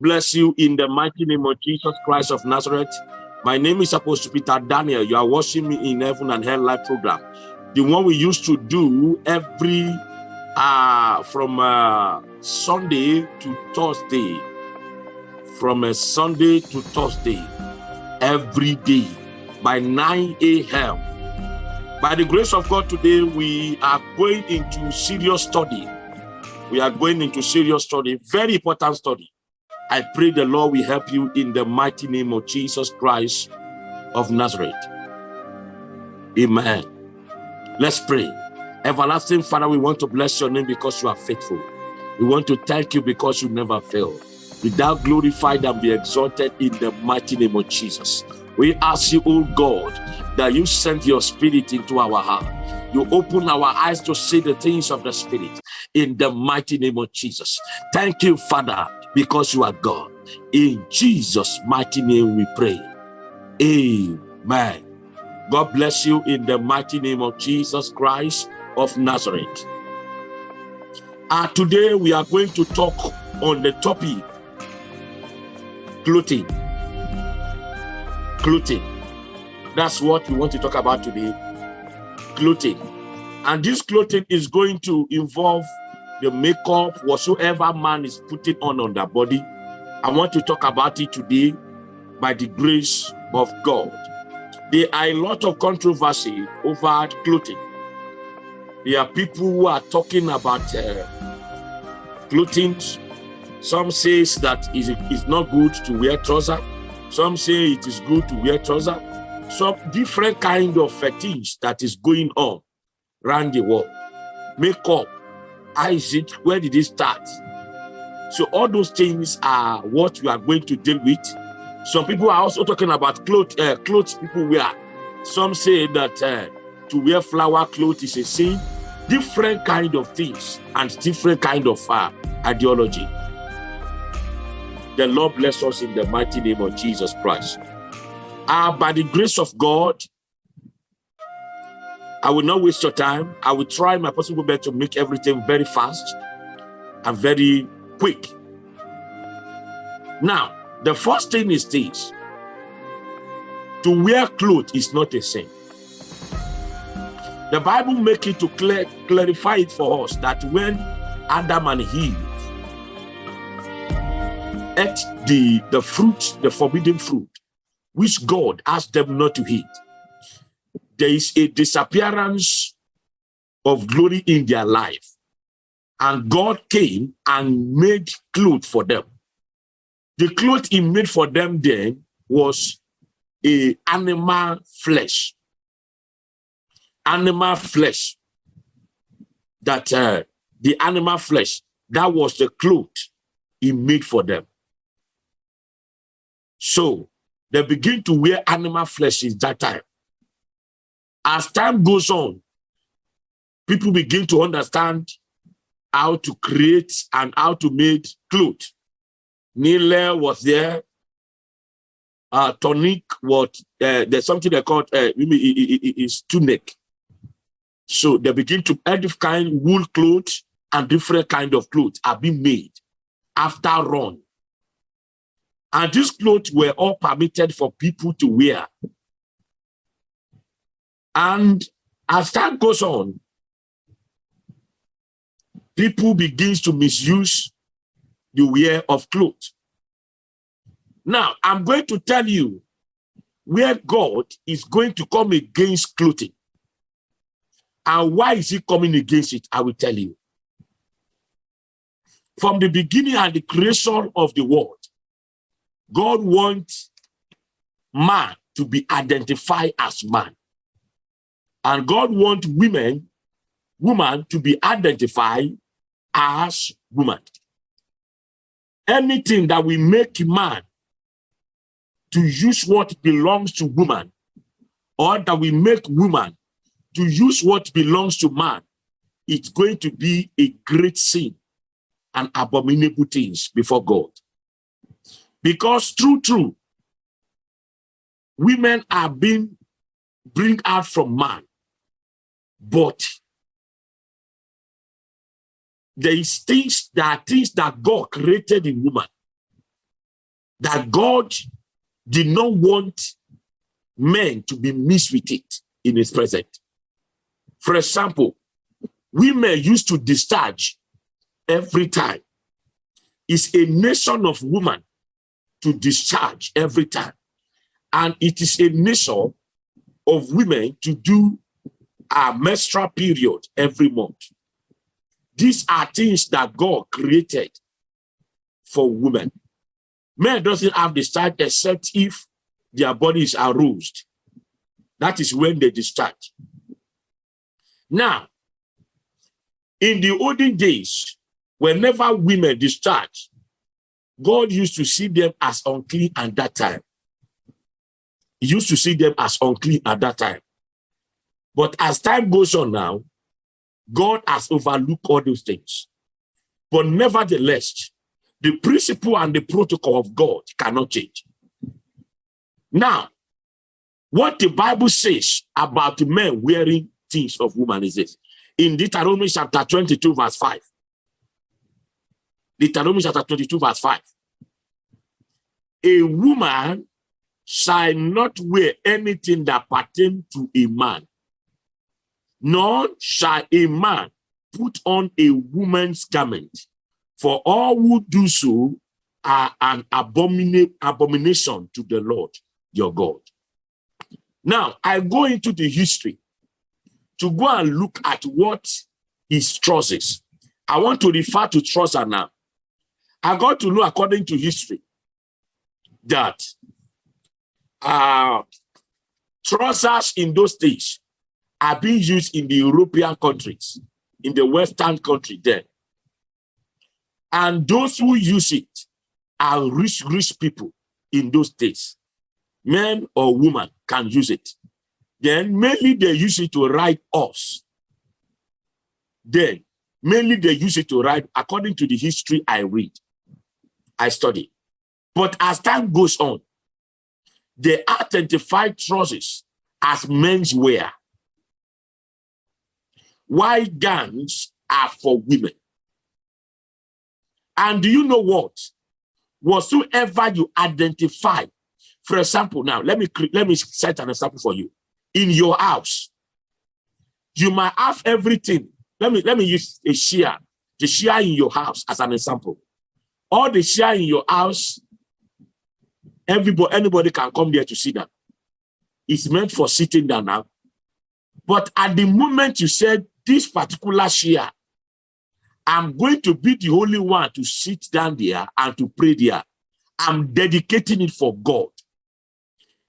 bless you in the mighty name of Jesus Christ of Nazareth. My name is Apostle Peter Daniel. You are watching me in Heaven and Hell Live program. The one we used to do every uh from uh, Sunday to Thursday. From a Sunday to Thursday, every day by 9 a.m. By the grace of God today, we are going into serious study. We are going into serious study, very important study. I pray the Lord will help you in the mighty name of Jesus Christ of Nazareth. Amen. Let's pray. Everlasting Father, we want to bless your name because you are faithful. We want to thank you because you never fail. Be thou glorified and be exalted in the mighty name of Jesus. We ask you, oh God, that you send your spirit into our heart. You open our eyes to see the things of the spirit in the mighty name of Jesus. Thank you, Father, because you are God. In Jesus' mighty name we pray. Amen. God bless you in the mighty name of Jesus Christ of Nazareth. Uh, today we are going to talk on the topic clothing clothing. That's what we want to talk about today, clothing. And this clothing is going to involve the makeup, whatsoever man is putting on on their body. I want to talk about it today by the grace of God. There are a lot of controversy over clothing. There are people who are talking about uh, clothing. Some says that it's not good to wear trousers. Some say it is good to wear trousers. Some different kind of fetish that is going on around the world. Makeup, how is it? Where did it start? So all those things are what we are going to deal with. Some people are also talking about clothes, uh, clothes people wear. Some say that uh, to wear flower clothes is a sin. Different kind of things and different kind of uh, ideology. The Lord bless us in the mighty name of Jesus Christ. Uh, by the grace of God, I will not waste your time. I will try my possible best to make everything very fast and very quick. Now, the first thing is this. To wear clothes is not a sin. The Bible make it to clear, clarify it for us that when Adam and Eve ate the, the fruit, the forbidden fruit, which God asked them not to eat, there is a disappearance of glory in their life. And God came and made clothes for them. The clothes he made for them then was a animal flesh. Animal flesh. That uh, the animal flesh, that was the clothes he made for them. So they begin to wear animal flesh in that time. As time goes on, people begin to understand how to create and how to make clothes. Nile was there. Uh, tonic what uh, there's something they call uh, is tunic. So they begin to add kind wool clothes and different kind of clothes are being made after run and these clothes were all permitted for people to wear. And as time goes on, people begins to misuse the wear of clothes. Now, I'm going to tell you where God is going to come against clothing. And why is he coming against it? I will tell you. From the beginning and the creation of the world, God wants man to be identified as man. And God wants women, woman to be identified as woman. Anything that we make man to use what belongs to woman, or that we make woman to use what belongs to man, it's going to be a great sin and abominable things before God. Because true, true, women are being bring out from man, but there is things that things that God created in woman that God did not want men to be mixed with it in his presence. For example, women used to discharge every time. It's a nation of women to discharge every time. And it is a nation of women to do a menstrual period every month. These are things that God created for women. Men doesn't have discharge except if their body is aroused. That is when they discharge. Now, in the olden days, whenever women discharge, God used to see them as unclean at that time. He used to see them as unclean at that time. But as time goes on now, God has overlooked all those things. But nevertheless, the principle and the protocol of God cannot change. Now, what the Bible says about men wearing things of woman is this. In Deuteronomy chapter 22, verse 5. Deuteronomy chapter 22, verse 5. A woman shall not wear anything that pertain to a man, nor shall a man put on a woman's garment, for all who do so are an abomina abomination to the Lord your God. Now, I go into the history to go and look at what is trousers. I want to refer to trouser now. I got to know according to history that uh, trousers in those days are being used in the European countries, in the Western country there. And those who use it are rich, rich people in those days. Men or women can use it. Then mainly they use it to ride horse. Then mainly they use it to ride according to the history I read, I study. But as time goes on, they identify trousers as men's wear. White gowns are for women. And do you know what? Whatsoever you identify, for example, now let me let me set an example for you. In your house, you might have everything. Let me let me use a share, the share in your house as an example. All the share in your house, everybody, anybody can come there to sit down. It's meant for sitting down now. But at the moment you said this particular share I'm going to be the only one to sit down there and to pray there. I'm dedicating it for God.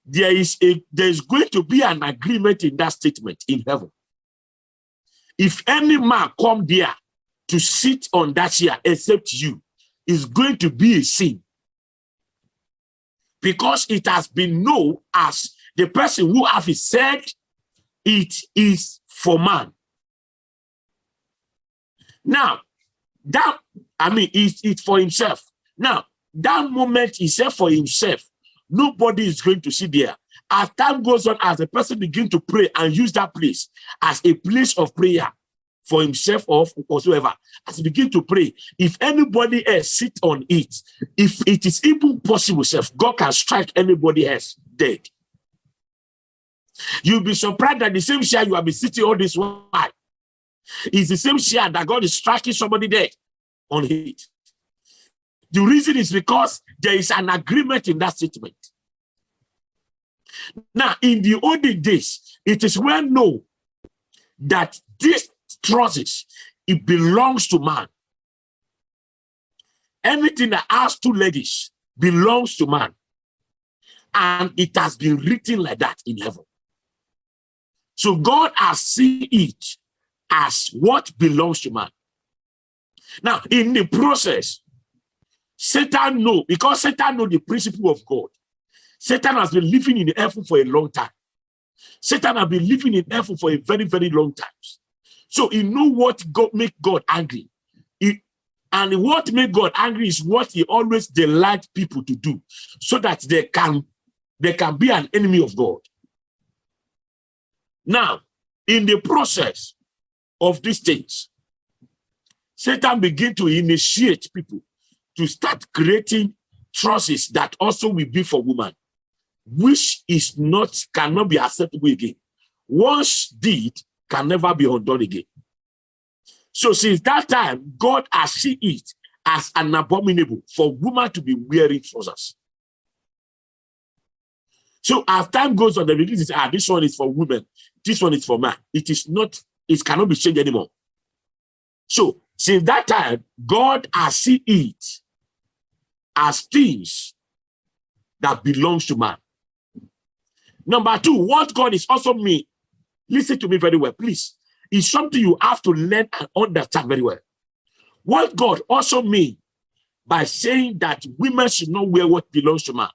There is a there's going to be an agreement in that statement in heaven. If any man come there to sit on that chair except you, is going to be a sin. Because it has been known as the person who have said it is for man. Now, that, I mean, it's, it's for himself. Now, that moment he said for himself, nobody is going to sit there. As time goes on, as the person begin to pray and use that place as a place of prayer for himself or whatsoever, as he begin to pray, if anybody else sit on it, if it is even possible, self, God can strike anybody else dead. You'll be surprised that the same chair you have been sitting all this while it's the same share that God is striking somebody dead on it. The reason is because there is an agreement in that statement. Now, in the olden days, it is well known that this trousers, it belongs to man. Anything that has two ladies belongs to man. And it has been written like that in heaven. So God has seen it as what belongs to man. Now, in the process, Satan know, because Satan know the principle of God. Satan has been living in heaven for a long time. Satan has been living in heaven for a very, very long time. So he know what God make God angry. He, and what make God angry is what he always delight people to do so that they can, they can be an enemy of God. Now, in the process, of these things, Satan begin to initiate people to start creating trousers that also will be for woman, which is not, cannot be acceptable again. Once did, can never be undone again. So since that time, God has seen it as an abominable for woman to be wearing trousers. So as time goes on, the religion says, ah, this one is for women, this one is for man. It is not, it cannot be changed anymore. So since that time, God has seen it as things that belongs to man. Number two, what God is also me. Listen to me very well, please. It's something you have to learn and understand very well. What God also mean by saying that women should not wear what belongs to man.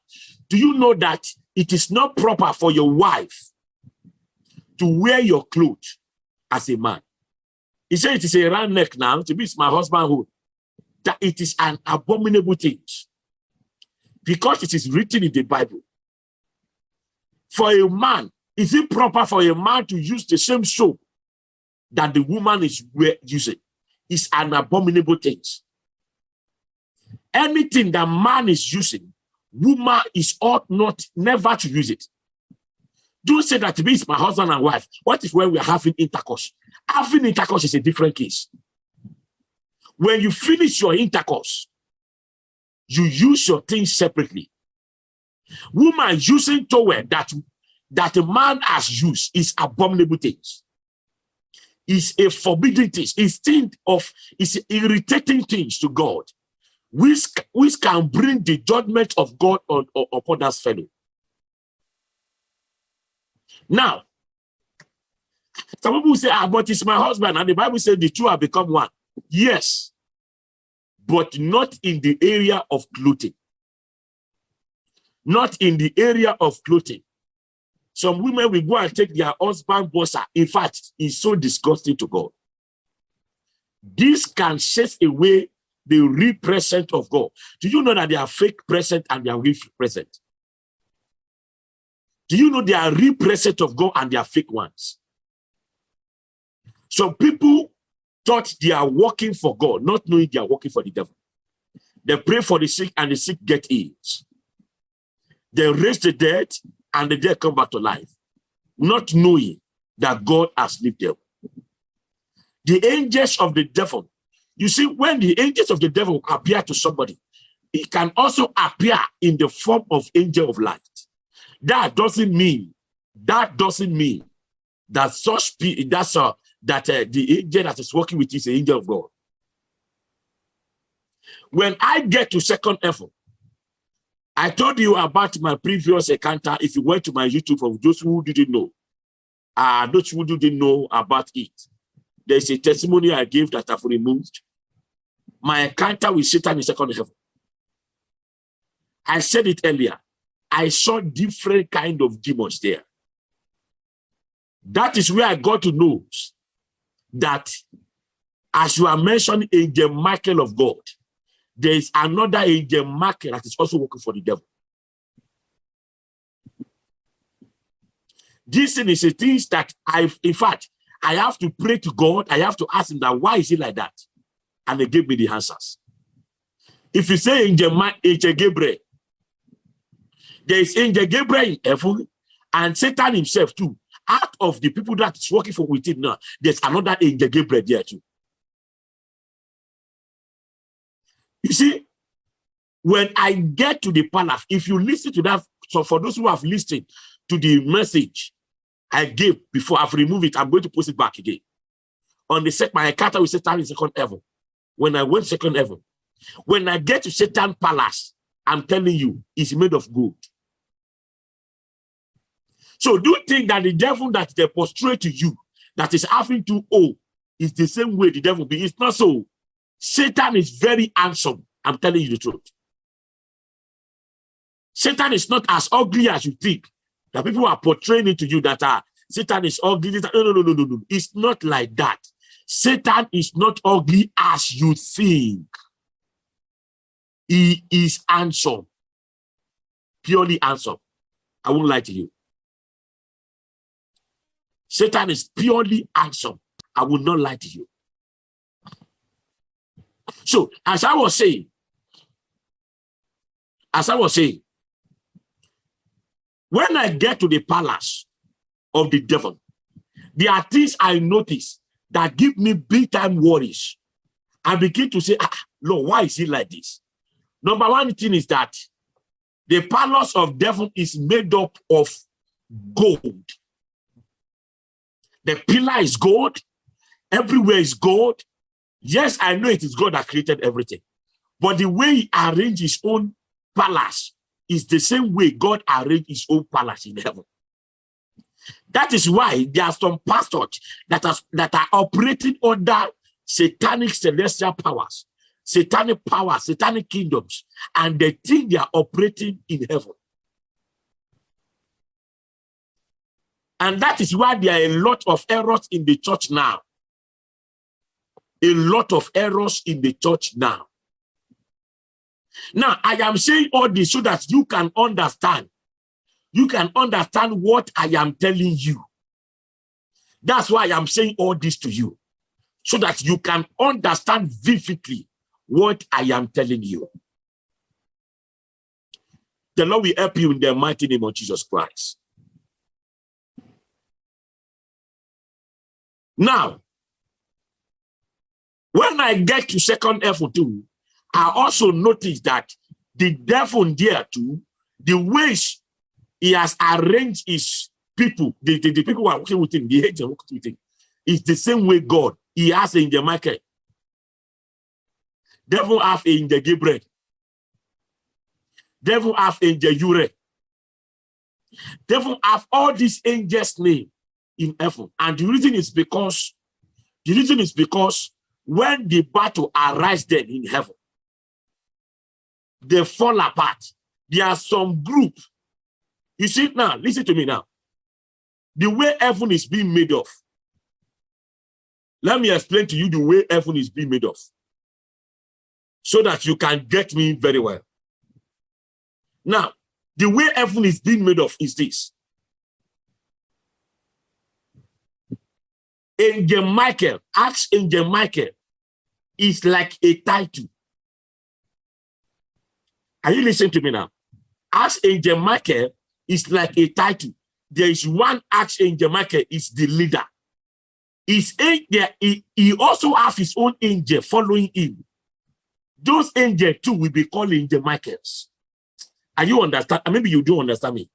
Do you know that it is not proper for your wife to wear your clothes as a man? He said it is a round neck now, to be my husband who that it is an abominable thing because it is written in the Bible. For a man, is it proper for a man to use the same soap that the woman is using? Is an abominable thing. Anything that man is using, woman is ought not never to use it. Don't say that to me is my husband and wife. What if when we're having intercourse? Having intercourse is a different case. When you finish your intercourse, you use your things separately. Woman using towel that that a man has used is abominable things. Is a forbidden thing. Is thing of is irritating things to God, which which can bring the judgment of God on, on upon that fellow. Now, some people say, ah, but it's my husband, and the Bible says the two have become one. Yes, but not in the area of clothing. Not in the area of clothing. Some women will go and take their husband bossa. In fact, it's so disgusting to God. This can chase away the real presence of God. Do you know that they are fake present and they are real present? Do you know they are real present of God and they are fake ones? Some people thought they are working for God, not knowing they are working for the devil. They pray for the sick and the sick get healed. They raise the dead and the dead come back to life, not knowing that God has lived them. The angels of the devil, you see, when the angels of the devil appear to somebody, it can also appear in the form of angel of light. That doesn't mean, that doesn't mean that such, that's uh, that uh, the angel that is working with you is an angel of God. When I get to second level, I told you about my previous encounter. If you went to my YouTube for those who didn't know, uh, those who didn't know about it, there's a testimony I gave that I've removed. My encounter with Satan in second heaven. I said it earlier. I saw different kind of demons there. That is where I got to know that as you are mentioning angel Michael of God, there is another angel Michael that is also working for the devil. This thing is a thing that I, in fact, I have to pray to God. I have to ask him that why is it like that? And they gave me the answers. If you say angel, angel Gabriel, there is angel Gabriel heaven and Satan himself too out of the people that is working for with it now, there's another angel Gabriel there too. You see, when I get to the palace, if you listen to that, so for those who have listened to the message I gave before I've removed it, I'm going to post it back again. On the second, my encounter with Satan in second heaven. When I went second heaven, when I get to Satan palace, I'm telling you, it's made of gold. So do you think that the devil that they prostrate to you, that is having to owe, is the same way the devil be? It's not so. Satan is very handsome. I'm telling you the truth. Satan is not as ugly as you think. That people are portraying it to you that are Satan is ugly. No, no, no, no, no, no. It's not like that. Satan is not ugly as you think. He is handsome. Purely handsome. I won't lie to you. Satan is purely handsome. I will not lie to you. So, as I was saying, as I was saying, when I get to the palace of the devil, there are things I notice that give me big time worries. I begin to say, ah, Lord, why is it like this? Number one thing is that the palace of devil is made up of gold. The pillar is gold. Everywhere is gold. Yes, I know it is God that created everything. But the way he arranged his own palace is the same way God arranged his own palace in heaven. That is why there are some pastors that are, that are operating under satanic celestial powers, satanic powers, satanic kingdoms, and they think they are operating in heaven. And that is why there are a lot of errors in the church now. A lot of errors in the church now. Now, I am saying all this so that you can understand. You can understand what I am telling you. That's why I am saying all this to you. So that you can understand vividly what I am telling you. The Lord will help you in the mighty name of Jesus Christ. Now, when I get to second F2, I also notice that the devil there too, the ways he has arranged his people, the, the, the people who are working with him, the angels working with him, is the same way God. He has in the market. Devil have in the Gabriel. Devil have in the Ure. Devil have all these angels' name in heaven. And the reason is because, the reason is because when the battle arises then in heaven, they fall apart. There are some group. You see now, listen to me now. The way heaven is being made of. Let me explain to you the way heaven is being made of. So that you can get me very well. Now, the way heaven is being made of is this. Angel Michael, ask Angel Michael, is like a title. Are you listening to me now? Archangel Michael is like a title. There is one Archangel Michael is the leader. His angel, he, he also has his own angel following him. Those angels too will be called Angel Michaels. Are you understand? Uh, maybe you do understand me.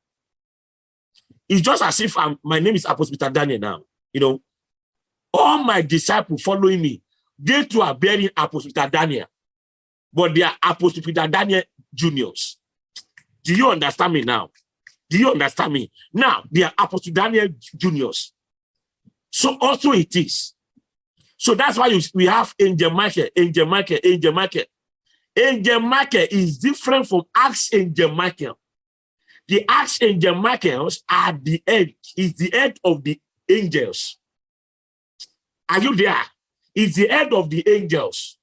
It's just as if I'm, my name is Apostle Peter Daniel now. You know, all my disciples following me, they too are bearing Apostle Peter Daniel, but they are Apostle Peter Daniel juniors. Do you understand me now? Do you understand me? Now, they are Apostle Daniel juniors. So also it is. So that's why we have Angel Michael, Angel Michael, Angel Michael. Angel Michael is different from Archangel Michael. The Archangel Michaels are the head, is the end of the angels. Are you there? Is the head of the angels.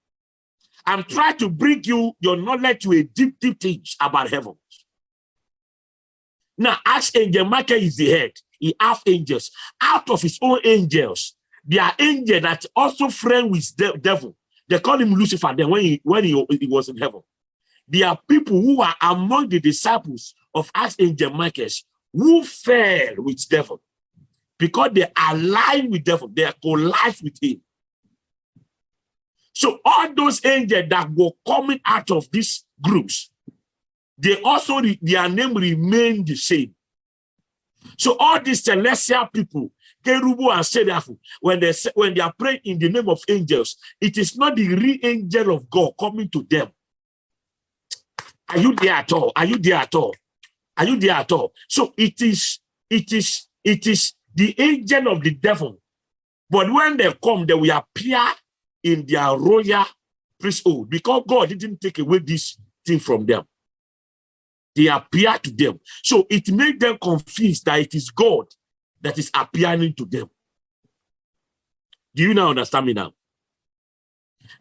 I'm trying to bring you your knowledge to a deep, deep thing about heaven. Now, Archangel Michael is the head. He have angels. Out of his own angels, there are angels that also friend with the devil. They call him Lucifer then when he, when he, he was in heaven. There are people who are among the disciples of Archangel Michael who fell with devil because they align with devil. They collide with him. So all those angels that were coming out of these groups, they also, their name remained the same. So all these celestial people, Kerubu and Seraphim, when they when they are praying in the name of angels, it is not the real angel of God coming to them. Are you there at all? Are you there at all? Are you there at all? So it is, it is, it is the angel of the devil. But when they come, they will appear in their royal priesthood because God didn't take away this thing from them. They appear to them. So it made them confused that it is God that is appearing to them. Do you now understand me now?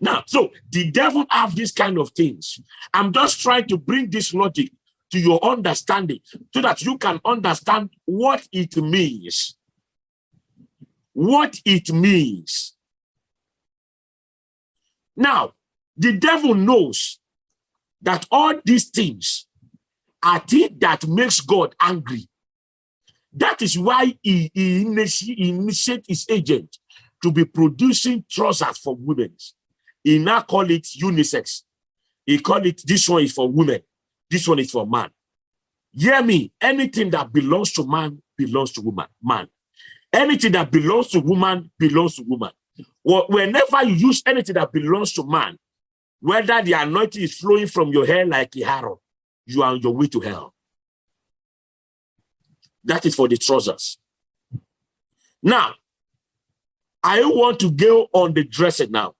Now, so the devil have these kind of things. I'm just trying to bring this logic to your understanding so that you can understand what it means. What it means now, the devil knows that all these things are things that makes God angry. That is why he, he, initiate, he initiate his agent to be producing trousers for women. He now call it unisex. He call it, this one is for women. This one is for man. Hear me, anything that belongs to man belongs to woman, man. Anything that belongs to woman belongs to woman. Whenever you use anything that belongs to man, whether the anointing is flowing from your hair like a harrow, you are on your way to hell. That is for the trousers. Now, I want to go on the dressing now.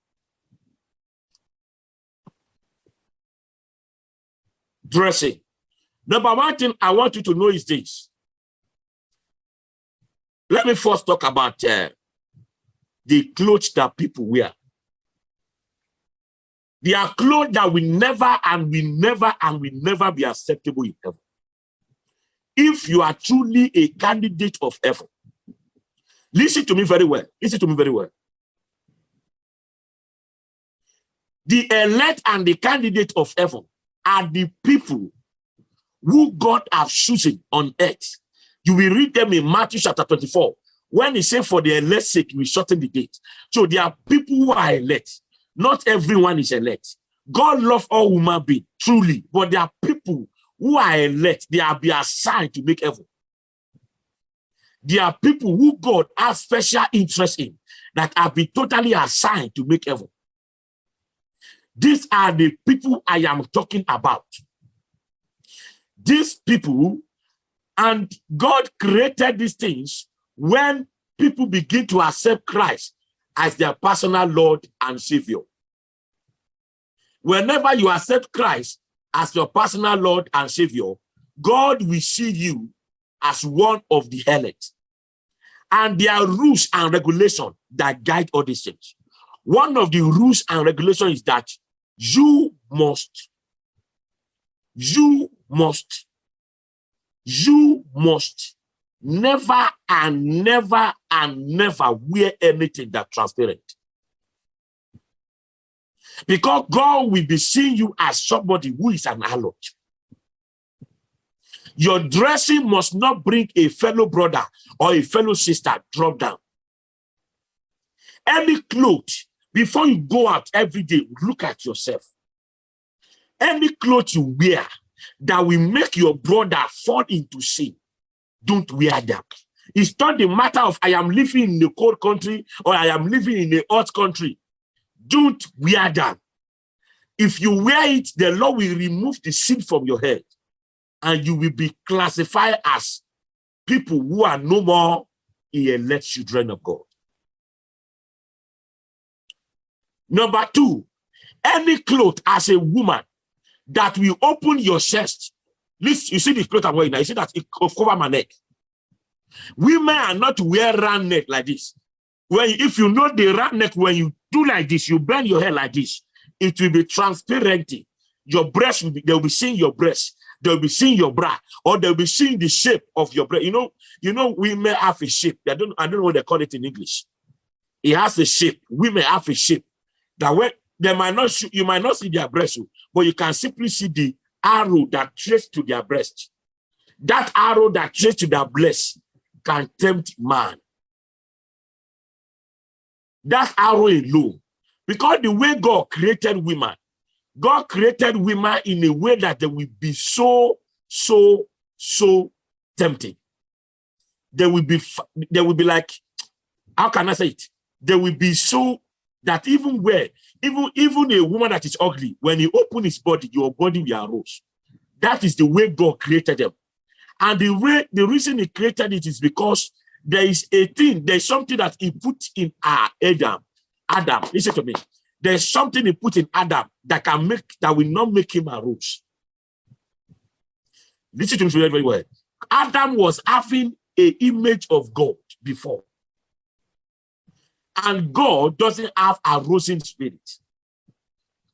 Dressing. Number one thing I want you to know is this. Let me first talk about uh, the clothes that people wear. They are clothes that will never and will never and will never be acceptable in heaven. If you are truly a candidate of heaven, listen to me very well. Listen to me very well. The elect and the candidate of heaven are the people who God has chosen on earth. You will read them in Matthew chapter 24. When he said for the elect's sake, we shorten the date. So there are people who are elect. Not everyone is elect. God loves all human beings, truly. But there are people who are elect. They are be assigned to make heaven. There are people who God has special interest in that have been totally assigned to make heaven. These are the people I am talking about. These people, and God created these things when people begin to accept Christ as their personal Lord and Savior. Whenever you accept Christ as your personal Lord and Savior, God will see you as one of the elect. And there are rules and regulations that guide all these things. One of the rules and regulations is that you must, you must, you must never and never and never wear anything that transparent. Because God will be seeing you as somebody who is an alert. Your dressing must not bring a fellow brother or a fellow sister drop down. Any clothes, before you go out every day, look at yourself. Any clothes you wear that will make your brother fall into sin, don't wear them. It's not the matter of I am living in a cold country or I am living in a hot country. Don't wear them. If you wear it, the Lord will remove the sin from your head and you will be classified as people who are no more elect children of God. Number two, any cloth as a woman that will open your chest Listen, you see the clothes I'm wearing now. You see that it cover my neck. Women are not wear round neck like this. When if you know the round neck, when you do like this, you bend your hair like this, it will be transparent. Your breast will be, they'll be seeing your breast. They'll be seeing your bra, or they'll be seeing the shape of your breast. You know, you know, women have a shape. I don't, I don't know what they call it in English. It has a shape. Women have a shape that when they might not, you might not see their breast, oh, but you can simply see the arrow that trace to their breast, that arrow that trace to their breast can tempt man. That arrow alone. Because the way God created women, God created women in a way that they will be so, so, so tempting. They will be, they will be like, how can I say it? They will be so that even where even even a woman that is ugly, when you open his body, your body will arouse. That is the way God created them. And the way the reason he created it is because there is a thing, there's something that he put in our Adam. Adam, listen to me. There's something he put in Adam that can make that will not make him arouse. Listen to me very, very well. Adam was having a image of God before. And God doesn't have a rosy spirit.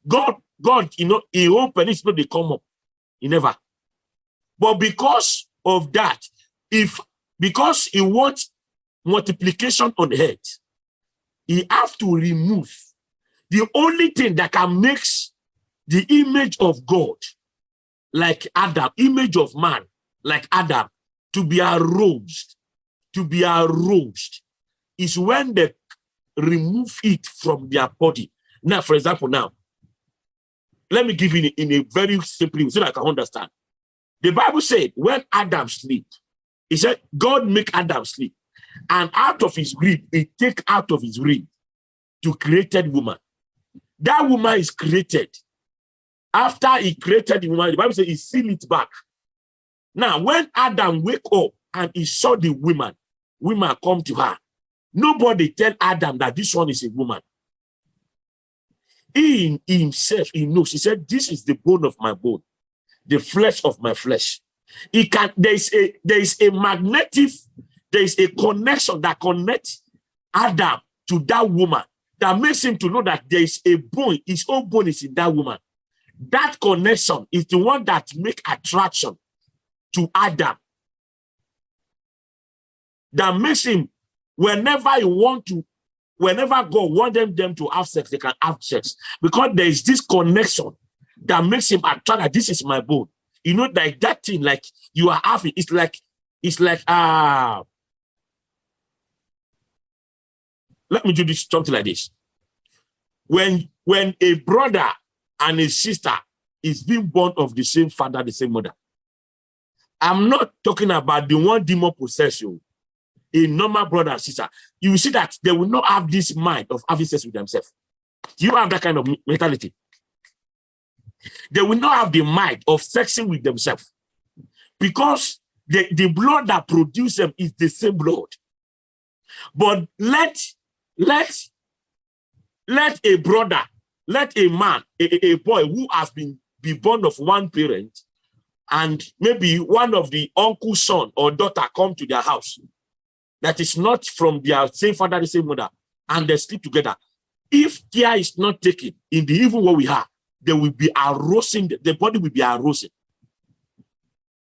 God, God, you know, he open his spirit, they come up. He never. But because of that, if because he wants multiplication on earth, he have to remove the only thing that can make the image of God like Adam, image of man, like Adam, to be aroused, to be aroused, is when they remove it from their body. Now, for example, now, let me give you in a, in a very simple way so that I can understand. The Bible said when Adam sleep, he said, God make Adam sleep. And out of his rib, he take out of his rib to created woman. That woman is created. After he created the woman, the Bible says he seal it back. Now, when Adam wake up and he saw the woman, woman come to her. Nobody tell Adam that this one is a woman. He himself, he knows. He said, this is the bone of my bone, the flesh of my flesh. He can, there is a, there is a magnetic, there is a connection that connects Adam to that woman that makes him to know that there is a bone, his own bone is in that woman. That connection is the one that make attraction to Adam. That makes him, whenever he want to, whenever God want them, them to have sex, they can have sex. Because there is this connection that makes him attract this is my bone. You know, like that thing, like you are having, it's like, it's like, ah, uh, let me do this something like this. When, when a brother and a sister is being born of the same father, the same mother, I'm not talking about the one demon possession, a normal brother and sister. You will see that they will not have this mind of having sex with themselves. You have that kind of mentality. They will not have the mind of sexing with themselves because the, the blood that produces them is the same blood. But let, let, let a brother, let a man, a, a boy who has been, be born of one parent, and maybe one of the uncle's son or daughter come to their house that is not from their same father, the same mother, and they sleep together. If care is not taken in the evil what we have, they will be arousing, the body will be arousing.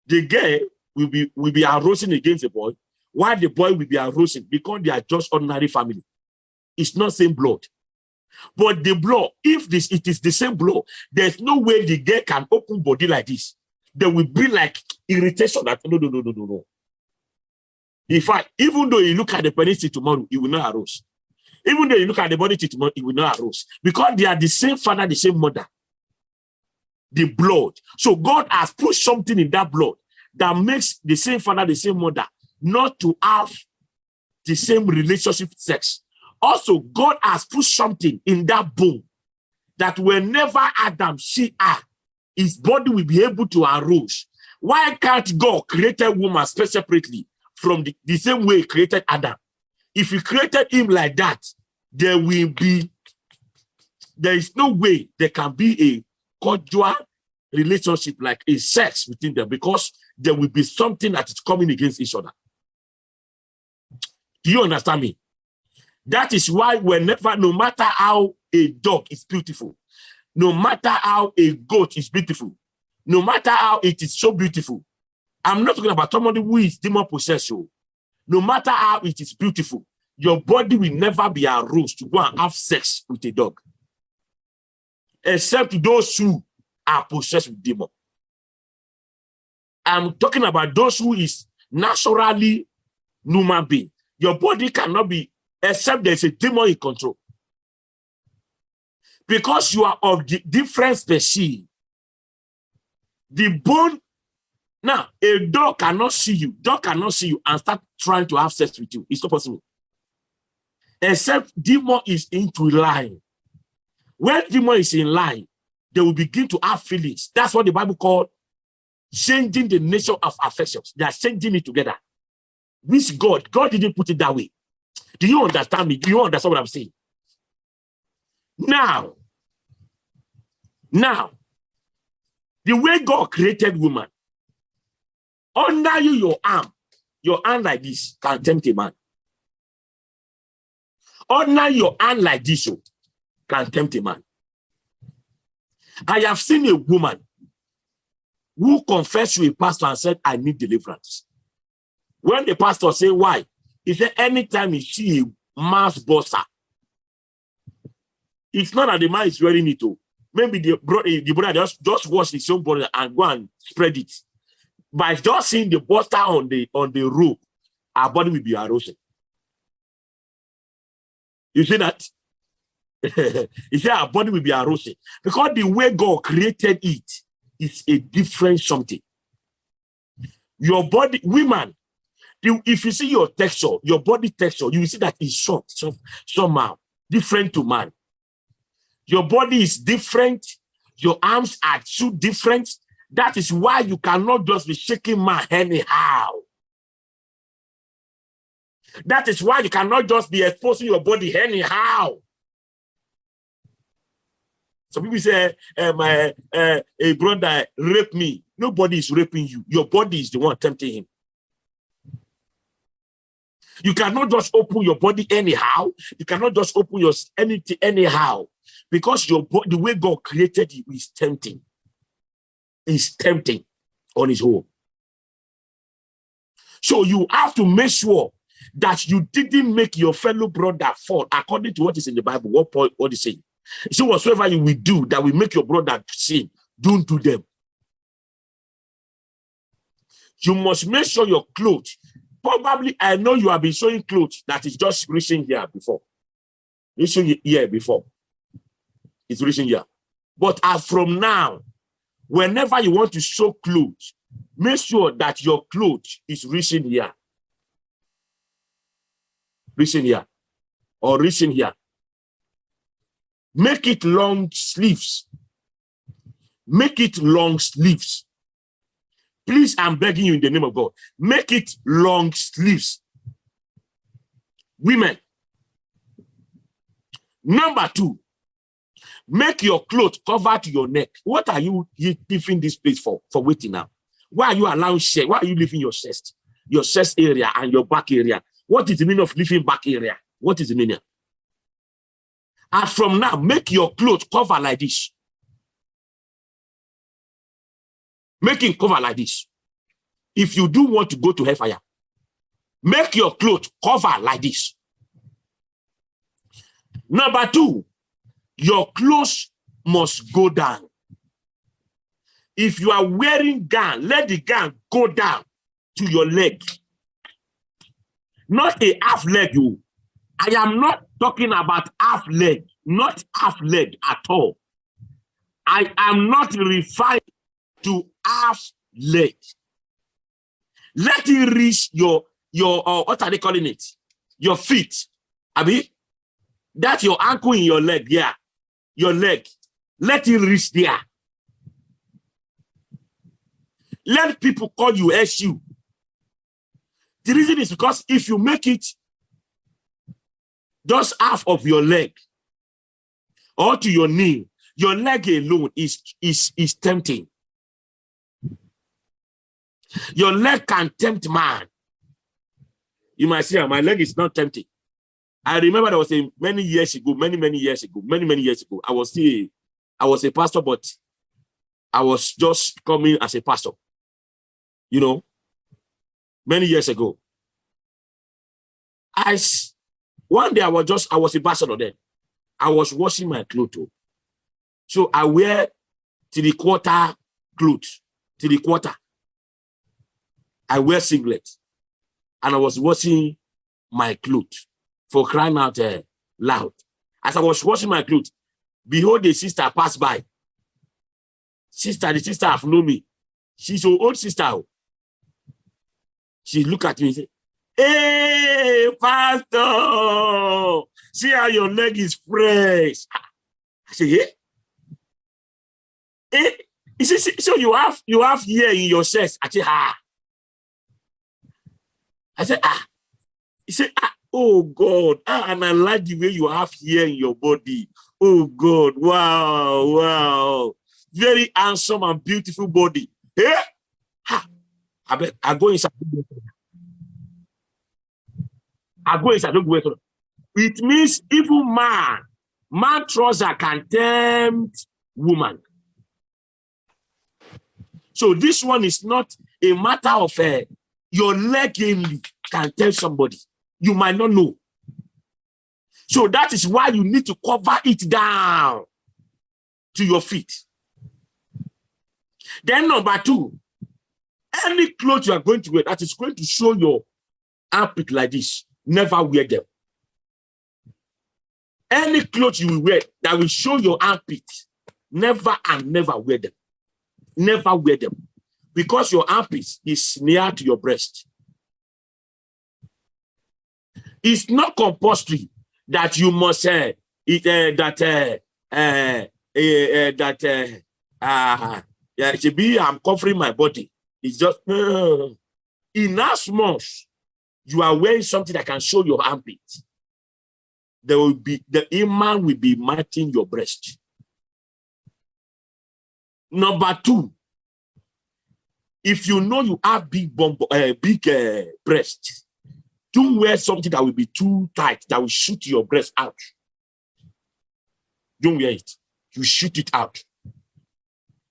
The girl will be will be arousing against the boy, while the boy will be arousing because they are just ordinary family. It's not same blood. But the blood, if this it is the same blood, there's no way the girl can open body like this. There will be like irritation that no, no, no, no, no, no. In fact, even though you look at the penis tomorrow, it will not arouse. Even though you look at the body tomorrow, it will not arouse. Because they are the same father, the same mother the blood. So God has put something in that blood that makes the same father, the same mother, not to have the same relationship sex. Also, God has put something in that bone that whenever Adam see her, his body will be able to arouse. Why can't God create a woman separately from the, the same way he created Adam? If he created him like that, there will be, there is no way there can be a cordial relationship like a sex between them because there will be something that is coming against each other. Do you understand me? That is why whenever, no matter how a dog is beautiful, no matter how a goat is beautiful, no matter how it is so beautiful, I'm not talking about somebody who is demon possessed. Oh. No matter how it is beautiful, your body will never be aroused to go and have sex with a dog except those who are possessed with demon. I'm talking about those who is naturally human being. Your body cannot be, except there's a demon in control. Because you are of the different species. The bone, now, a dog cannot see you. Dog cannot see you and start trying to have sex with you. It's not possible. Except demon is into line. When demon is in line, they will begin to have feelings. That's what the Bible called changing the nature of affections. They are changing it together. Which God, God didn't put it that way. Do you understand me? Do you understand what I'm saying? Now, now, the way God created woman, under you, your arm, your hand like this can tempt a man. Under your hand like this, oh, can tempt a man. I have seen a woman who confessed to a pastor and said, I need deliverance. When the pastor said, why? He said, anytime you see a mass bossa, it's not that the man is wearing it. Oh. maybe the brother, the brother just, just wash his own brother and go and spread it. By just seeing the buster on the on the rope, our body will be erosion. You see that? you see our body will be erosion because the way God created it is a different something. Your body, women, if you see your texture, your body texture, you will see that it's soft, soft somehow different to man. Your body is different. Your arms are too different. That is why you cannot just be shaking my anyhow. That is why you cannot just be exposing your body anyhow. Some people say, uh, my uh, a brother raped me. Nobody is raping you. Your body is the one tempting him. You cannot just open your body anyhow. You cannot just open your anything anyhow because your the way God created you is tempting. Is tempting on his own. So you have to make sure that you didn't make your fellow brother fall according to what is in the Bible. What point what is saying? So whatsoever you will do that will make your brother sin, don't do them. You must make sure your clothes. Probably, I know you have been showing clothes that is just reaching here before. Reaching here before. It's reaching here. But as from now, whenever you want to show clothes, make sure that your clothes is reaching here. Reaching here. Or reaching here. Make it long sleeves. Make it long sleeves. Please, I'm begging you in the name of God, make it long sleeves. Women. Number two, make your clothes cover to your neck. What are you leaving this place for? For waiting now. Why are you allowing share? Why are you leaving your chest? Your chest area and your back area. What is the meaning of leaving back area? What is the meaning? And from now, make your clothes cover like this. Make it cover like this. If you do want to go to hellfire, make your clothes cover like this. Number two, your clothes must go down. If you are wearing gown, let the gown go down to your leg. Not a half leg, you. I am not talking about half leg, not half leg at all. I am not referring to half leg. Let it reach your, your uh, what are they calling it? Your feet. Abi? That's your ankle in your leg, yeah. Your leg. Let it reach there. Let people call you SU. The reason is because if you make it just half of your leg or to your knee, your leg alone is, is, is tempting. Your leg can tempt man. You might say, ah, my leg is not tempting. I remember there was a many years ago, many, many years ago, many, many years ago. I was still, I was a pastor, but I was just coming as a pastor. You know, many years ago. I, one day I was just, I was a pastor then. I was washing my clothes. Oh. So I wear to the quarter clothes, to the quarter. I wear singlet and I was washing my clothes for crying out uh, loud. As I was washing my clothes, behold, the sister passed by. Sister, the sister have known me. She's your old sister. She look at me and say, Hey, pastor, see how your leg is fresh. I yeah. Hey, so you have you have here in your chest. I say, ah. I said, ah. He said, ah, oh God. And I like the way you have here in your body. Oh God. Wow, wow. Very handsome and beautiful body. Eh? Ah, I, bet, I go inside. I go inside. Don't go inside. It means even man, man trouser can tempt woman. So this one is not a matter of uh, your leg only can tell somebody. You might not know. So that is why you need to cover it down. to your feet. Then number two, any clothes you are going to wear that is going to show your armpit like this, never wear them. Any clothes you will wear that will show your armpit, never and never wear them. Never wear them. Because your armpit is near to your breast. It's not compulsory that you must uh, it, uh, that uh, uh, that uh, yeah, should be I'm covering my body. It's just in as much you are wearing something that can show your armpit. There will be the imam will be matching your breast. Number two, if you know you have big bump, uh, big uh, breast, don't wear something that will be too tight, that will shoot your breast out. Don't wear it. You shoot it out.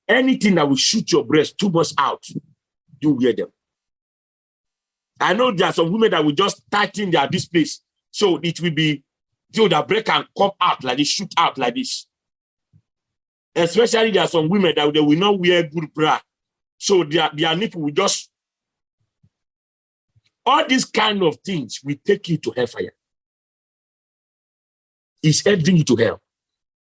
Anything that will shoot your breast too much out, don't wear them. I know there are some women that will just tighten their this place. So it will be, so the breast can come out like this, shoot out like this. Especially there are some women that they will not wear good bra. So their, their nipple will just all these kind of things will take you to hellfire. It's heading you to hell.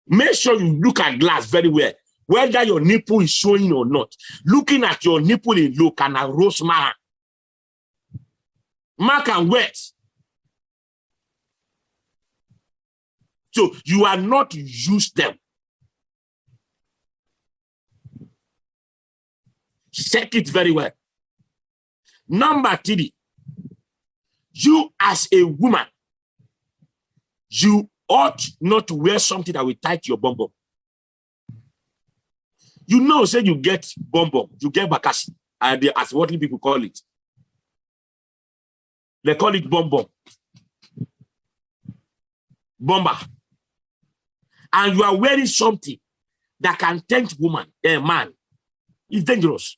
Make sure you look at glass very well, whether your nipple is showing or not. Looking at your nipple in low can arouse man. Mark and wet. So you are not use them. Check it very well. Number three, you as a woman, you ought not to wear something that will tight your bum bum. You know, say you get bum bum, you get bakasi, and as what people call it. They call it bum bum. Bomber. And you are wearing something that can tempt woman, a man. It's dangerous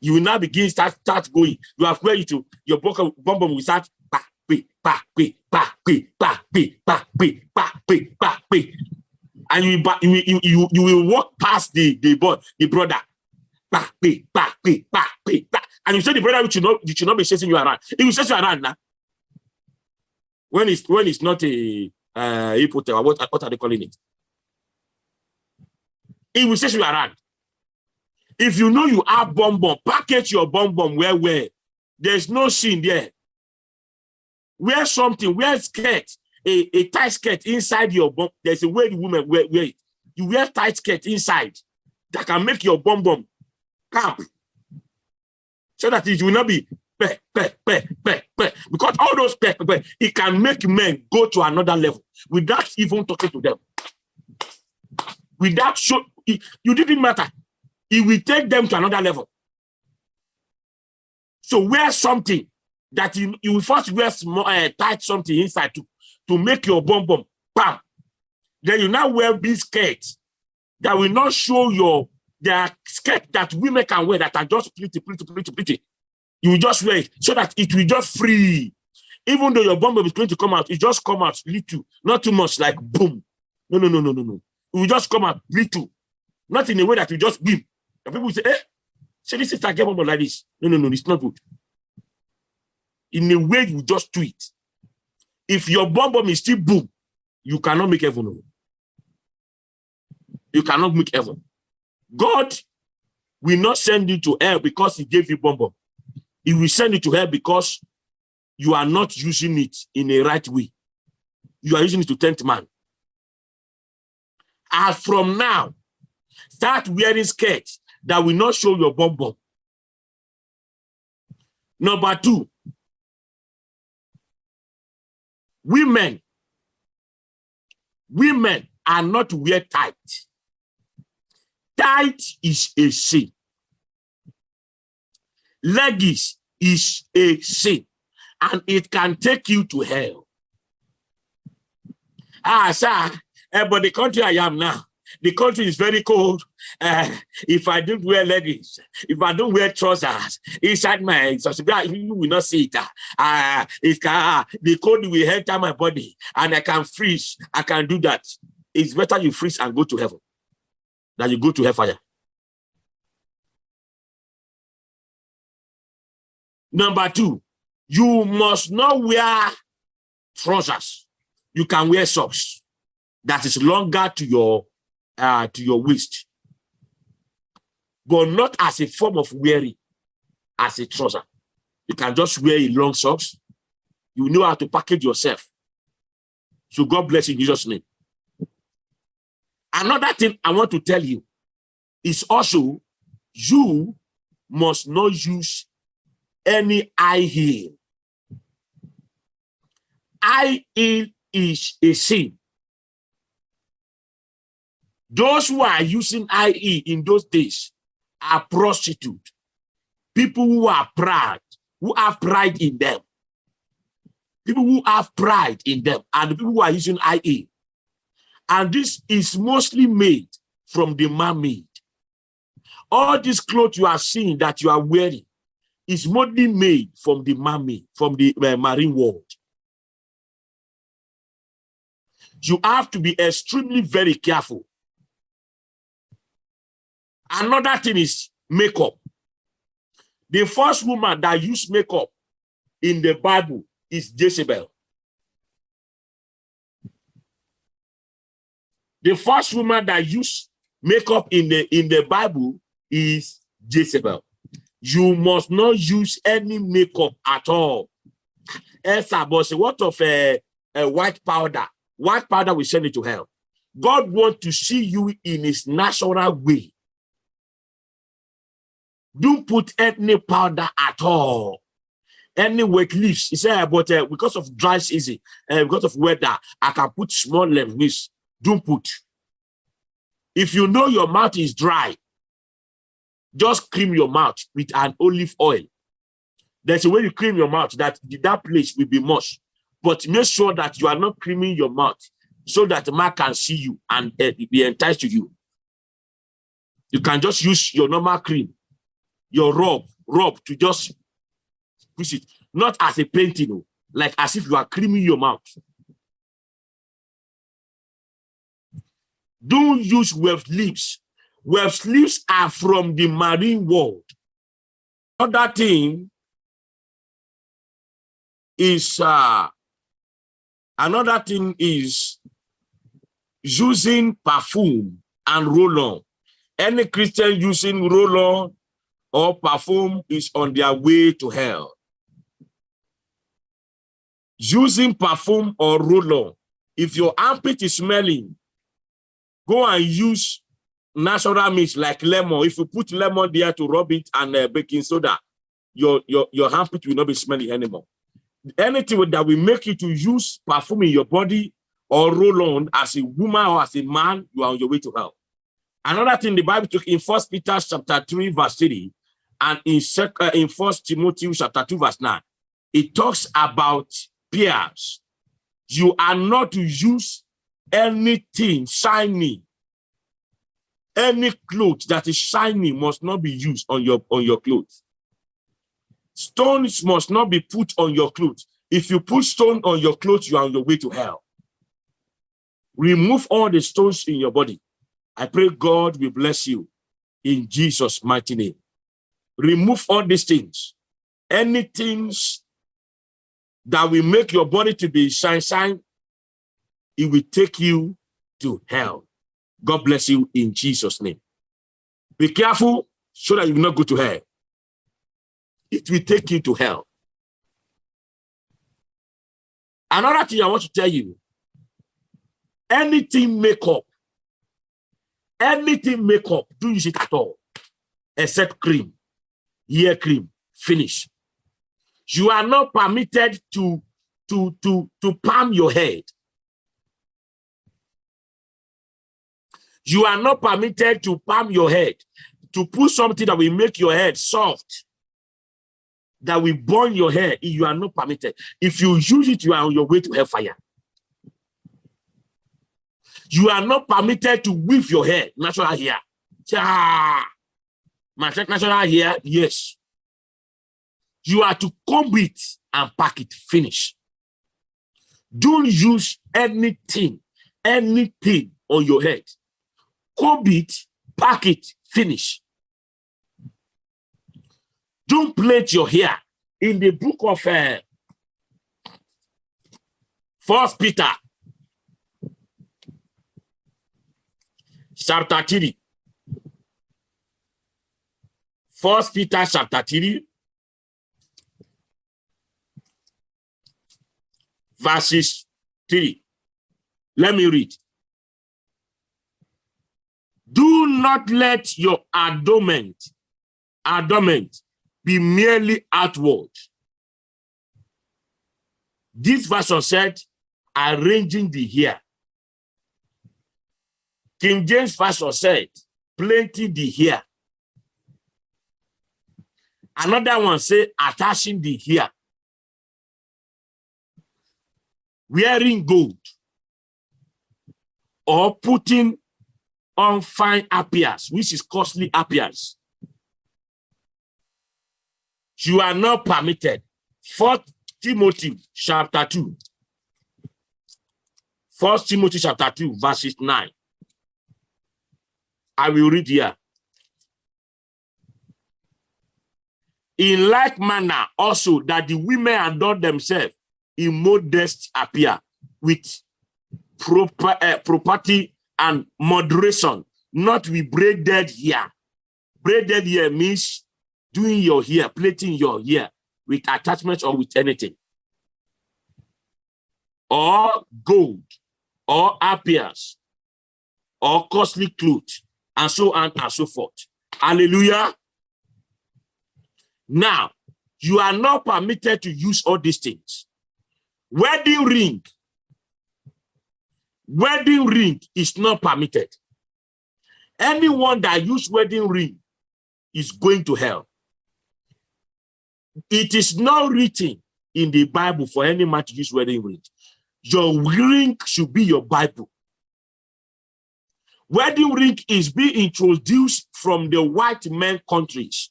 you will now begin start start going. You have you to your bum bum will start pe pa pe pa pe pa pe pa pe pa pe, and you you you you, you will walk past the the boy the brother pe pa pe pa pe pa, and you say the brother should not you should not be chasing you around. He will chase you around now. When it's when it's not a uh, what what are they calling it? He will chase you around. If you know you have bomb bomb, package your bomb bomb where where. There's no sin there. Wear something, wear skirt, a, a tight skirt inside your bomb. There's a way the woman wear, wear it. You wear tight skirt inside that can make your bomb bomb camp. So that it will not be pe, pe, pe, pe, because all those pe, pe, it can make men go to another level without even talking to them. Without show, you didn't matter it will take them to another level. So wear something that you, you will first wear small, uh, tight something inside to, to make your bum bum bam. Then you now wear big skirts that will not show your the skirt that women can wear that are just pretty, pretty, pretty, pretty. You will just wear it so that it will just free. Even though your bum bum is going to come out, it just come out little, not too much like boom. No, no, no, no, no, no. It will just come out little, not in a way that you just beam. And people say, eh, say this is a game like this. No, no, no, it's not good. In a way, you just do it. If your bomb bomb is still boom, you cannot make heaven. You cannot make heaven. God will not send you to hell because he gave you bomb bomb. He will send you to hell because you are not using it in a right way. You are using it to tempt man. As from now, start wearing skirts that will not show your bum bum. Number two, women, women are not wear tight. Tight is a sin. Leggings is a sin, and it can take you to hell. Ah, sir, eh, but the country I am now, the country is very cold. Uh, if I don't wear leggings, if I don't wear trousers inside my subscriber, you will not see it. Uh, it can, the cold will enter my body and I can freeze. I can do that. it's better you freeze and go to heaven than you go to hellfire. Number two, you must not wear trousers. You can wear socks that is longer to your uh, to your waist, but not as a form of wearing, as a trouser. You can just wear a long socks. You know how to package yourself. So God bless you in Jesus' name. Another thing I want to tell you is also you must not use any high heel. High heel is a sin. Those who are using high heel in those days are prostitutes, People who are proud, who have pride in them. People who have pride in them and the people who are using high heel. And this is mostly made from the man-made. All these clothes you are seeing that you are wearing is mostly made from the man-made, from the uh, marine world. You have to be extremely very careful. Another thing is makeup. The first woman that used makeup in the Bible is Jezebel. The first woman that used makeup in the in the Bible is Jezebel. You must not use any makeup at all. Esther, but what of a, a white powder? White powder will send it to hell. God wants to see you in his natural way. Don't put any powder at all. Any wet leaves. He said, but uh, because of dry season, uh, because of weather, I can put small leaves. Don't put. If you know your mouth is dry, just cream your mouth with an olive oil. There's a way you cream your mouth that that place will be mush. But make sure that you are not creaming your mouth so that the man can see you and uh, be enticed to you. You can just use your normal cream, your rub, rub to just push it, not as a painting, oh, like as if you are creaming your mouth. Don't use weft lips. Weft lips are from the marine world. Other thing is uh, another thing is using perfume and roll-on. Any Christian using roll-on or perfume is on their way to hell. Using perfume or roll-on, if your armpit is smelling, go and use natural meat like lemon. If you put lemon there to rub it and uh, baking soda, your, your, your armpit will not be smelling anymore. Anything that will make you to use perfume in your body or roll on as a woman or as a man, you are on your way to hell. Another thing the Bible took in First Peter chapter 3, verse 3, and in, uh, in First Timothy chapter 2, verse 9, it talks about peers. You are not to use anything shiny. Any clothes that is shiny must not be used on your on your clothes. Stones must not be put on your clothes. If you put stone on your clothes you are on your way to hell. Remove all the stones in your body. I pray god will bless you in jesus mighty name remove all these things any things that will make your body to be shine shine it will take you to hell. God bless you in Jesus' name. Be careful so that you will not go to hell. It will take you to hell. Another thing I want to tell you, anything makeup, anything makeup, do use it at all, except cream, hair cream, finish. You are not permitted to, to, to, to palm your head. You are not permitted to palm your head, to put something that will make your head soft, that will burn your hair. You are not permitted. If you use it, you are on your way to hellfire. You are not permitted to weave your hair, natural hair. Ah, my natural hair, yes. You are to comb it and pack it, finish. Don't use anything, anything on your head. Comb it, pack it, finish. Don't plait your hair. In the book of uh, First Peter, chapter 3. First Peter chapter 3, verses 3. Let me read. Do not let your adornment, adornment be merely outward. This version said, arranging the hair. King James version said, plaiting the hair. Another one say, attaching the hair. Wearing gold or putting on fine appearance, which is costly appearance. You are not permitted. Fourth Timothy chapter 2. First Timothy chapter 2, verses 9. I will read here. In like manner also that the women adorn themselves in modest appear with proper uh, property and moderation, not with braided hair. Braided hair means doing your hair, plaiting your hair with attachments or with anything. Or gold, or appears, or costly clothes, and so on and so forth. Hallelujah. Now, you are not permitted to use all these things. Wedding ring. Wedding ring is not permitted. Anyone that use wedding ring is going to hell. It is not written in the Bible for any man to use wedding ring. Your ring should be your Bible. Wedding ring is being introduced from the white men countries.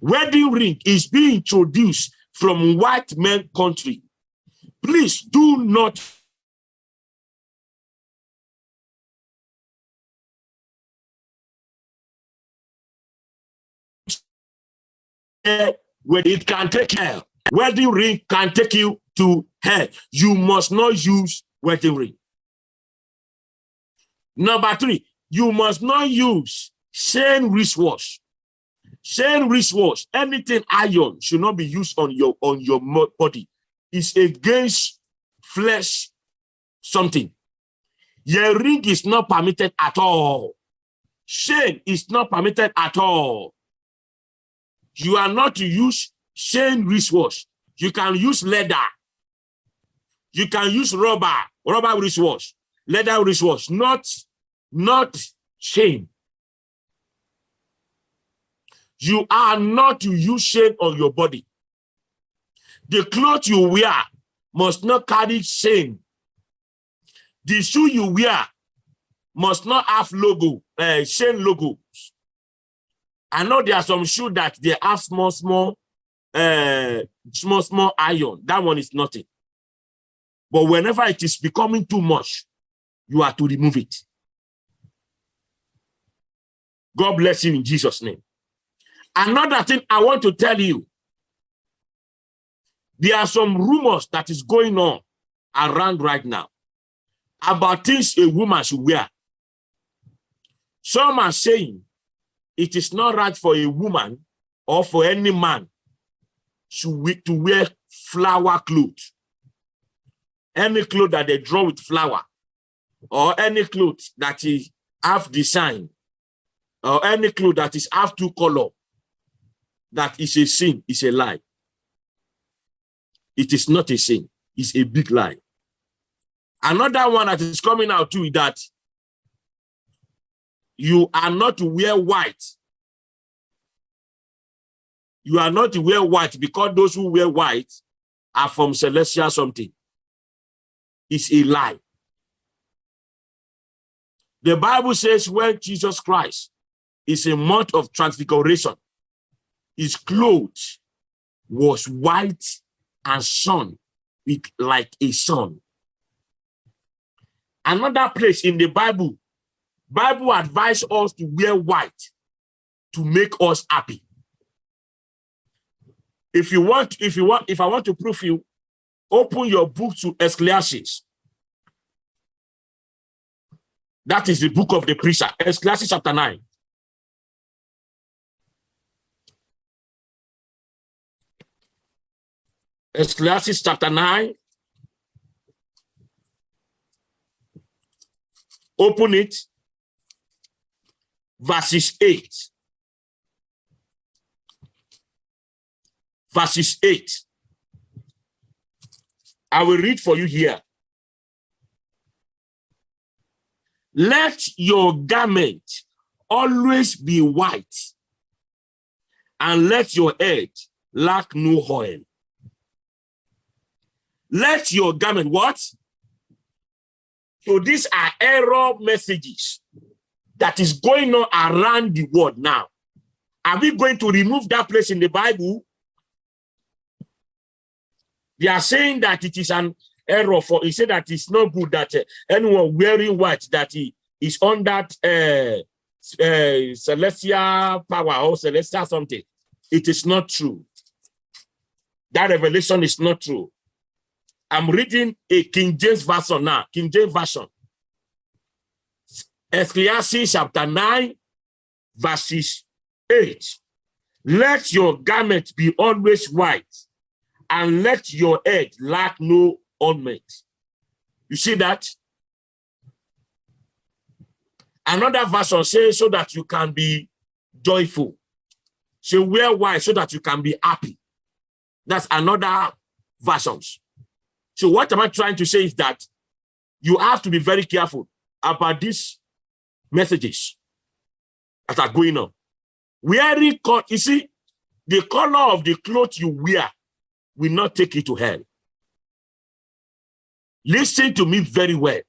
Wedding ring is being introduced from white men country. Please do not when it can take hell. Wedding ring can take you to hell. You must not use wedding ring. Number three, you must not use chain wristwatch. Chain wristwatch, anything iron should not be used on your on your body. It's against flesh something. Your ring is not permitted at all. Chain is not permitted at all. You are not to use chain wristwatch. You can use leather. You can use rubber, rubber wristwatch, leather wristwatch, not, not chain. You are not to use chain on your body. The clothes you wear must not carry shame. The shoe you wear must not have logo, uh, chain logos. I know there are some shoes that they have small, small, uh, small, small iron. That one is nothing. But whenever it is becoming too much, you are to remove it. God bless you in Jesus' name. Another thing I want to tell you, there are some rumors that is going on around right now about things a woman should wear. Some are saying it is not right for a woman or for any man to, wear flower clothes. Any clothes that they draw with flower or any clothes that is half design or any clothes that is half two color that is a sin, is a lie. It is not a sin, it's a big lie. Another one that is coming out too is that you are not to wear white. You are not to wear white because those who wear white are from celestial something. It's a lie. The Bible says when Jesus Christ is a month of transfiguration, his clothes was white and shone with like a sun. Another place in the Bible, Bible advise us to wear white to make us happy. If you want, if you want, if I want to prove you, open your book to Ecclesiastes. That is the book of the preacher, Ecclesiastes chapter 9. Ecclesiastes chapter 9. Open it. Verses 8. Verses 8. I will read for you here. Let your garment always be white, and let your head lack no oil. Let your garment, what? So these are error messages that is going on around the world now. Are we going to remove that place in the Bible? They are saying that it is an error for, he said that it's not good that uh, anyone wearing white, that he is on that uh, uh, celestial power or celestial something. It is not true. That revelation is not true. I'm reading a King James version now, King James version. Ecclesiastes chapter 9, verses 8. Let your garment be always white, and let your head lack no ornament. You see that? Another version says so that you can be joyful. So wear white so that you can be happy. That's another versions. So what am I trying to say is that you have to be very careful about these messages that are going on. Wearing, you see, the color of the clothes you wear will not take you to hell. Listen to me very well.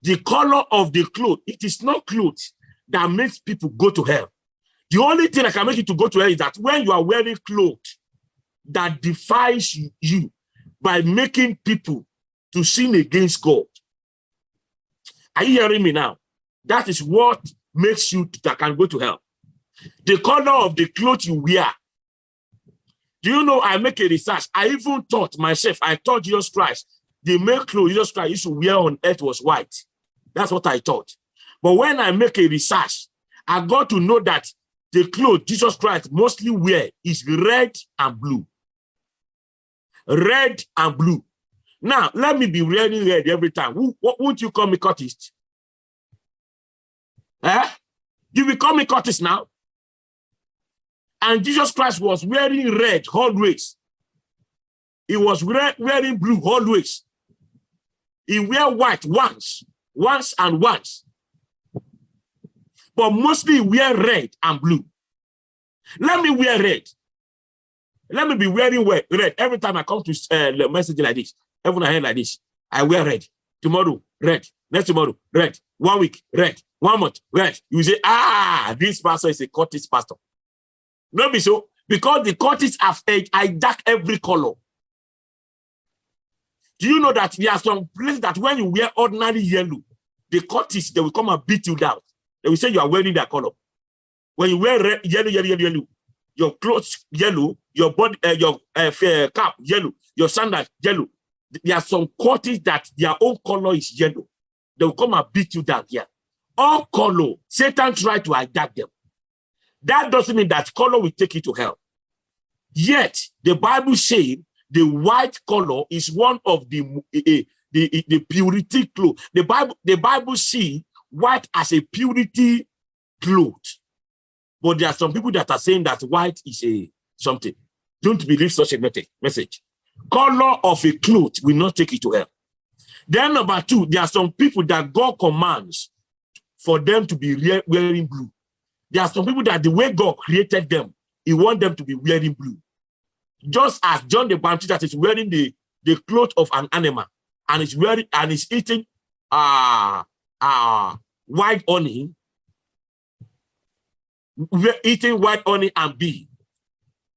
The color of the clothes, it is not clothes that makes people go to hell. The only thing that can make you to go to hell is that when you are wearing clothes that defies you, by making people to sin against God. Are you hearing me now? That is what makes you that can go to hell. The color of the clothes you wear. Do you know I make a research? I even thought myself, I thought Jesus Christ, the main clothes Jesus Christ used to wear on earth was white. That's what I thought. But when I make a research, I got to know that the clothes Jesus Christ mostly wear is red and blue red and blue. Now, let me be wearing red every time. Won't you call me cultist? Eh? You will call me cultist now? And Jesus Christ was wearing red always. He was wearing blue always. He wear white once, once and once. But mostly wear red and blue. Let me wear red. Let me be wearing red every time I come to uh, message like this. Every I hear like this, I wear red. Tomorrow, red. Next tomorrow, red. One week, red. One month, red. You say, ah, this pastor is a Curtis pastor. No, be so because the Curtis have age I dark every color. Do you know that there are some places that when you wear ordinary yellow, the Curtis they will come and beat you down. They will say you are wearing that color. When you wear red, yellow, yellow, yellow, yellow, your clothes yellow, your body, uh, your uh, cap yellow, your sandals yellow. There are some quarters that their own color is yellow. They will come and beat you down here. All color, Satan try to adapt them. That doesn't mean that color will take you to hell. Yet, the Bible says the white color is one of the uh, the, the purity cloth. The Bible, the Bible see white as a purity cloth. But there are some people that are saying that white is a something. Don't believe such a message. Color of a cloth will not take you to hell. Then number two, there are some people that God commands for them to be wearing blue. There are some people that the way God created them, he want them to be wearing blue. Just as John the Baptist that is wearing the, the cloth of an animal and is wearing and is eating uh, uh, white honey, we're eating white honey and bee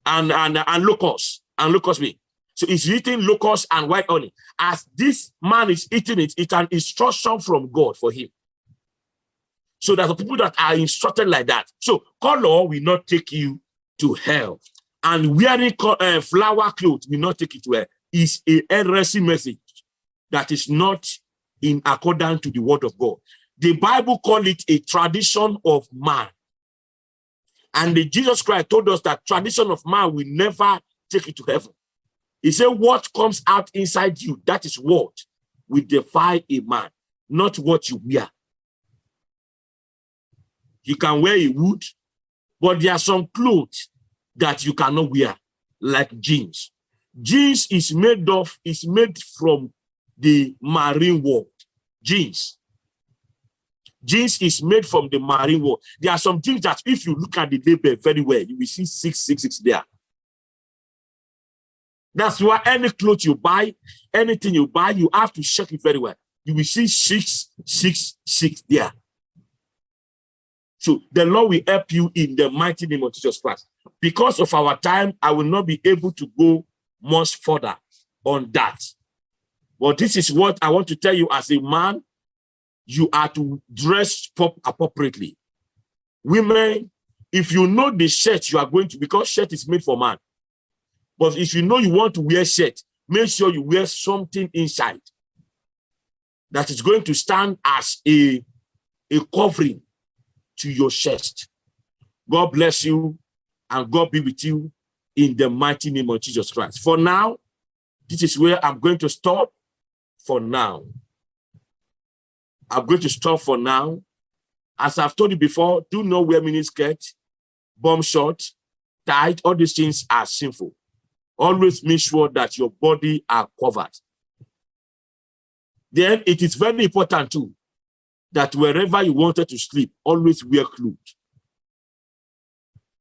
and and and locusts and locust me. So he's eating locusts and white honey. As this man is eating it, it's an instruction from God for him. So that the people that are instructed like that. So color will not take you to hell. And wearing uh, flower clothes will not take it to hell. Is a heresy message that is not in accordance to the word of God. The Bible call it a tradition of man. And the Jesus Christ told us that tradition of man will never take you to heaven. He said, what comes out inside you, that is what will defy a man, not what you wear. You can wear a wood, but there are some clothes that you cannot wear, like jeans. Jeans is made of, is made from the marine world. Jeans. Jeans is made from the marine world. There are some jeans that if you look at the label very well, you will see 666 there. That's why any clothes you buy, anything you buy, you have to check it very well. You will see 666 there. So the Lord will help you in the mighty name of Jesus Christ. Because of our time, I will not be able to go much further on that. But this is what I want to tell you as a man, you are to dress appropriately. Women, if you know the shirt you are going to, because shirt is made for man. But if you know you want to wear shirt, make sure you wear something inside that is going to stand as a, a covering to your chest. God bless you and God be with you in the mighty name of Jesus Christ. For now, this is where I'm going to stop for now. I'm going to stop for now. As I've told you before, do not wear miniskirt, bomb short, tight, all these things are sinful. Always make sure that your body are covered. Then it is very important too that wherever you wanted to sleep, always wear clothes.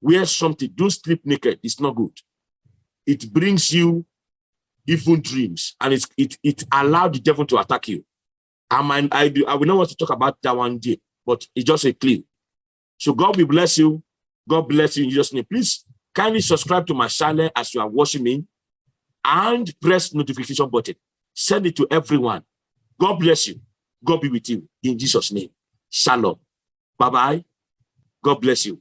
Wear something. Don't sleep naked. It's not good. It brings you evil dreams and it's, it, it allowed the devil to attack you. I, might, I, do, I will not want to talk about that one day, but it's just a clue. So God will bless you. God bless you in Jesus' name. Please kindly subscribe to my channel as you are watching me and press notification button. Send it to everyone. God bless you. God be with you in Jesus' name. Shalom. Bye-bye. God bless you.